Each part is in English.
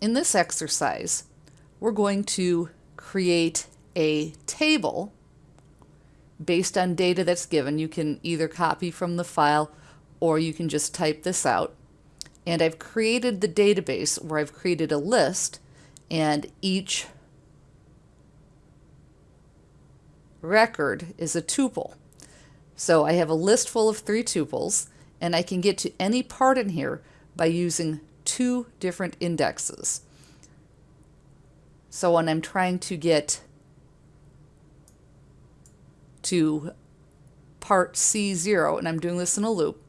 in this exercise, we're going to create a table based on data that's given. You can either copy from the file or you can just type this out. And I've created the database where I've created a list and each record is a tuple. So I have a list full of three tuples and I can get to any part in here by using two different indexes. So when I'm trying to get to part C0, and I'm doing this in a loop,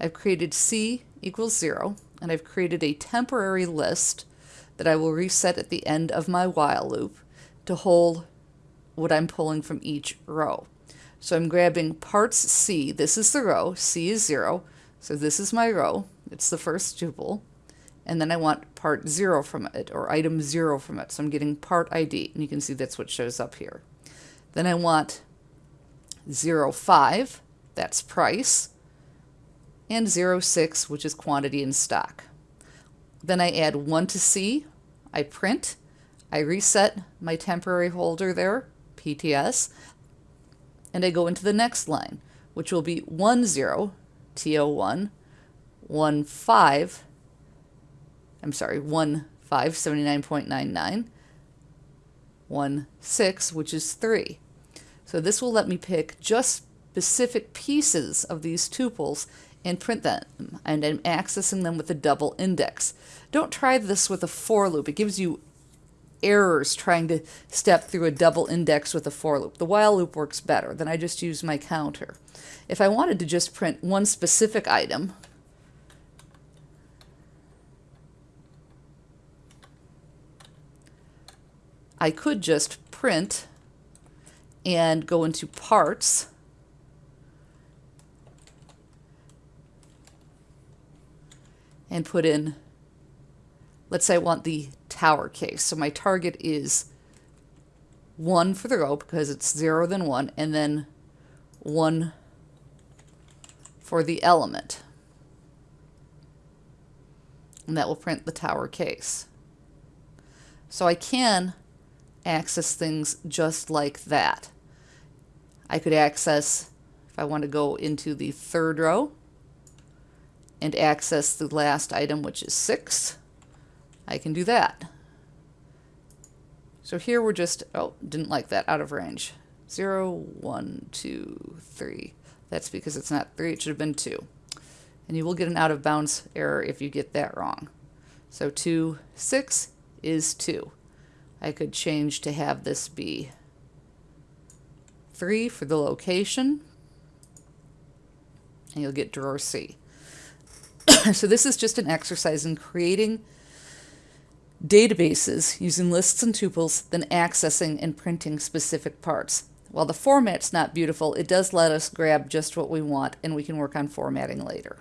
I've created C equals 0, and I've created a temporary list that I will reset at the end of my while loop to hold what I'm pulling from each row. So I'm grabbing parts C, this is the row, C is 0, so this is my row, it's the first tuple, and then I want part 0 from it, or item 0 from it, so I'm getting part ID, and you can see that's what shows up here. Then I want 05, that's price, and 06, which is quantity in stock. Then I add 1 to C, I print, I reset my temporary holder there, PTS, and I go into the next line, which will be 10, TO1, 15, I'm sorry, 15, 79.99, 16, which is 3. So this will let me pick just specific pieces of these tuples and print them, and I'm accessing them with a double index. Don't try this with a for loop. It gives you errors trying to step through a double index with a for loop. The while loop works better. Then I just use my counter. If I wanted to just print one specific item, I could just print and go into parts and put in, let's say I want the tower case. So my target is 1 for the row because it's 0 then 1, and then 1 for the element. And that will print the tower case. So I can access things just like that. I could access, if I want to go into the third row and access the last item, which is 6, I can do that. So here we're just, oh, didn't like that, out of range. 0, 1, 2, 3. That's because it's not 3, it should have been 2. And you will get an out of bounds error if you get that wrong. So 2, 6 is 2. I could change to have this be 3 for the location. And you'll get drawer C. so this is just an exercise in creating databases using lists and tuples, then accessing and printing specific parts. While the format's not beautiful, it does let us grab just what we want and we can work on formatting later.